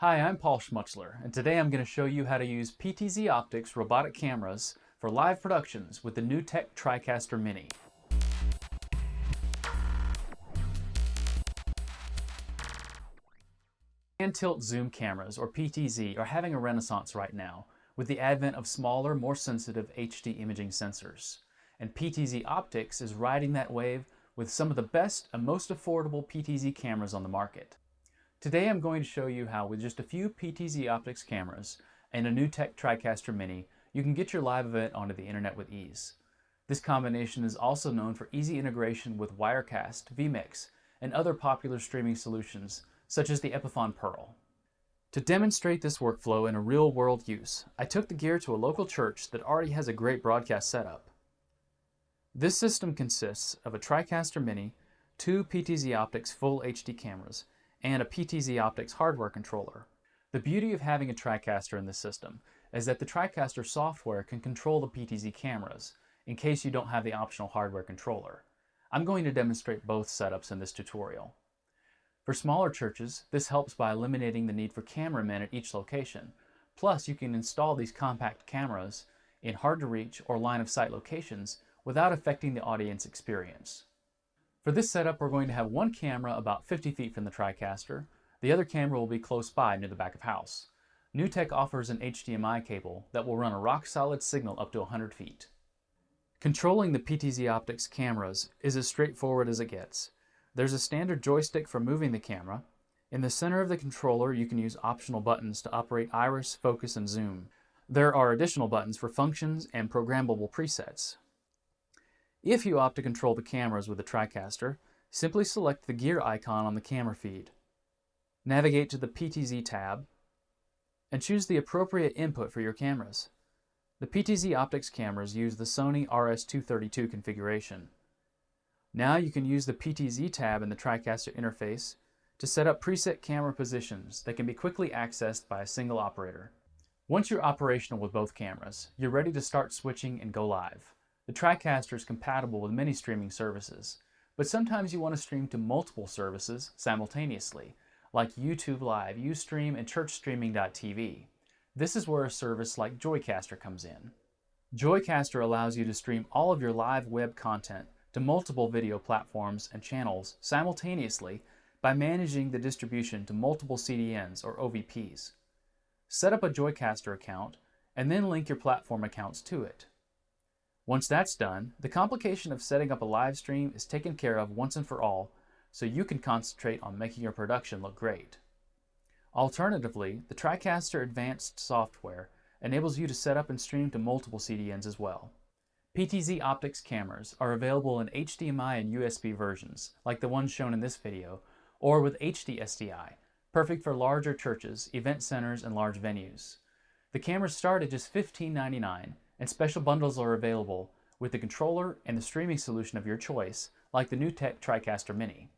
Hi, I'm Paul Schmutzler, and today I'm going to show you how to use PTZ Optics robotic cameras for live productions with the NewTek TriCaster Mini. Pan tilt zoom cameras, or PTZ, are having a renaissance right now with the advent of smaller, more sensitive HD imaging sensors. And PTZ Optics is riding that wave with some of the best and most affordable PTZ cameras on the market. Today I'm going to show you how with just a few PTZ Optics cameras and a NewTek TriCaster Mini, you can get your live event onto the internet with ease. This combination is also known for easy integration with Wirecast, vMix, and other popular streaming solutions such as the Epiphan Pearl. To demonstrate this workflow in a real-world use, I took the gear to a local church that already has a great broadcast setup. This system consists of a TriCaster Mini, two PTZ Optics full HD cameras, and a PTZ Optics hardware controller. The beauty of having a TriCaster in this system is that the TriCaster software can control the PTZ cameras in case you don't have the optional hardware controller. I'm going to demonstrate both setups in this tutorial. For smaller churches, this helps by eliminating the need for cameramen at each location. Plus, you can install these compact cameras in hard-to-reach or line-of-sight locations without affecting the audience experience. For this setup, we're going to have one camera about 50 feet from the TriCaster. The other camera will be close by near the back of house. NewTek offers an HDMI cable that will run a rock-solid signal up to 100 feet. Controlling the PTZ Optics cameras is as straightforward as it gets. There's a standard joystick for moving the camera. In the center of the controller, you can use optional buttons to operate iris, focus, and zoom. There are additional buttons for functions and programmable presets. If you opt to control the cameras with the TriCaster, simply select the gear icon on the camera feed. Navigate to the PTZ tab and choose the appropriate input for your cameras. The PTZ Optics cameras use the Sony RS-232 configuration. Now you can use the PTZ tab in the TriCaster interface to set up preset camera positions that can be quickly accessed by a single operator. Once you're operational with both cameras, you're ready to start switching and go live. The TriCaster is compatible with many streaming services, but sometimes you want to stream to multiple services simultaneously, like YouTube Live, Ustream, and ChurchStreaming.tv. This is where a service like Joicaster comes in. Joicaster allows you to stream all of your live web content to multiple video platforms and channels simultaneously by managing the distribution to multiple CDNs or OVPs. Set up a Joicaster account and then link your platform accounts to it. Once that's done, the complication of setting up a live stream is taken care of once and for all, so you can concentrate on making your production look great. Alternatively, the TriCaster Advanced software enables you to set up and stream to multiple CDNs as well. PTZ Optics cameras are available in HDMI and USB versions, like the ones shown in this video, or with HD SDI, perfect for larger churches, event centers, and large venues. The cameras start at just $15.99 and special bundles are available with the controller and the streaming solution of your choice, like the NewTek TriCaster Mini.